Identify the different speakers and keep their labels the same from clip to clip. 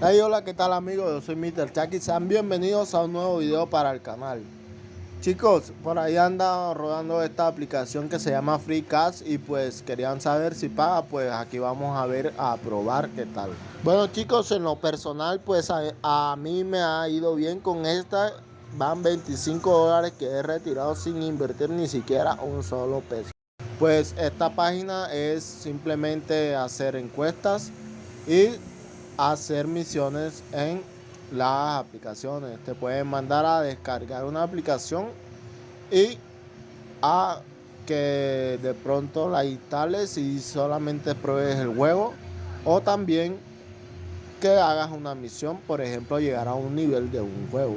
Speaker 1: Hey, hola, ¿qué tal amigos? Yo soy Mr. Chucky. Sean bienvenidos a un nuevo video para el canal. Chicos, por ahí anda rodando esta aplicación que se llama FreeCast y pues querían saber si paga, pues aquí vamos a ver, a probar qué tal. Bueno chicos, en lo personal pues a, a mí me ha ido bien con esta. Van 25 dólares que he retirado sin invertir ni siquiera un solo peso. Pues esta página es simplemente hacer encuestas y hacer misiones en las aplicaciones. Te pueden mandar a descargar una aplicación y a que de pronto la instales y solamente pruebes el juego. O también que hagas una misión, por ejemplo, llegar a un nivel de un juego.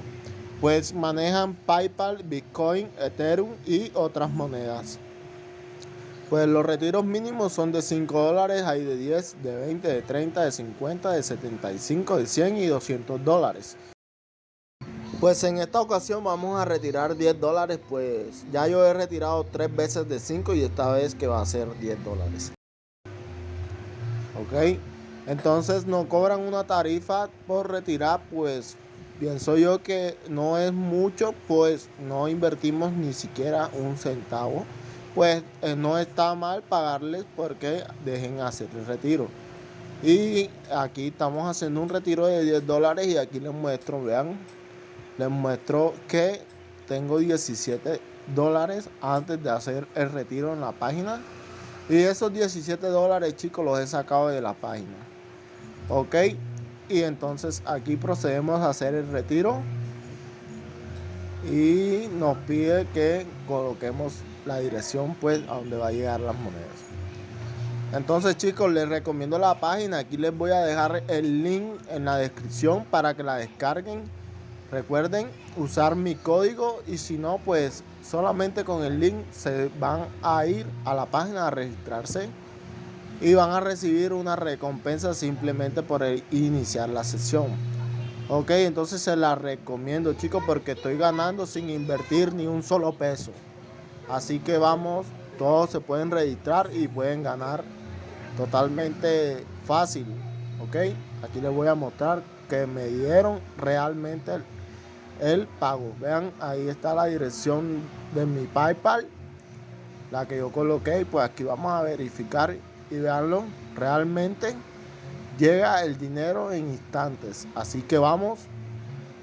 Speaker 1: Pues manejan PayPal, Bitcoin, Ethereum y otras monedas. Pues los retiros mínimos son de 5 dólares, hay de 10, de 20, de 30, de 50, de 75, de 100 y 200 dólares. Pues en esta ocasión vamos a retirar 10 dólares, pues ya yo he retirado 3 veces de 5 y esta vez que va a ser 10 dólares. Ok, entonces nos cobran una tarifa por retirar, pues pienso yo que no es mucho, pues no invertimos ni siquiera un centavo pues eh, no está mal pagarles porque dejen hacer el retiro. Y aquí estamos haciendo un retiro de 10 dólares y aquí les muestro, vean, les muestro que tengo 17 dólares antes de hacer el retiro en la página. Y esos 17 dólares, chicos, los he sacado de la página. Ok. Y entonces aquí procedemos a hacer el retiro. Y nos pide que coloquemos la dirección pues a donde va a llegar las monedas. Entonces chicos les recomiendo la página, aquí les voy a dejar el link en la descripción para que la descarguen. Recuerden usar mi código y si no pues solamente con el link se van a ir a la página a registrarse y van a recibir una recompensa simplemente por iniciar la sesión. Ok, entonces se la recomiendo chicos porque estoy ganando sin invertir ni un solo peso. Así que vamos, todos se pueden registrar y pueden ganar totalmente fácil. ¿Ok? Aquí les voy a mostrar que me dieron realmente el, pago. Vean, ahí está la dirección de mi PayPal. La que yo coloqué. Pues aquí vamos a verificar y veanlo. Realmente llega el dinero en instantes. Así que vamos.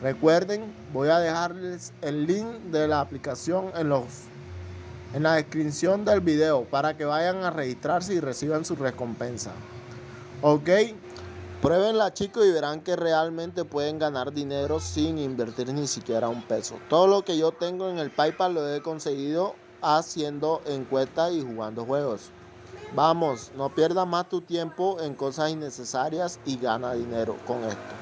Speaker 1: Recuerden, voy a dejarles el link de la aplicación en los en la descripción del video para que vayan a registrarse y reciban su recompensa. Ok, pruébenla chicos y verán que realmente pueden ganar dinero sin invertir ni siquiera un peso. Todo lo que yo tengo en el PayPal lo he conseguido haciendo encuestas y jugando juegos. Vamos, no pierdas más tu tiempo en cosas innecesarias y gana dinero con esto.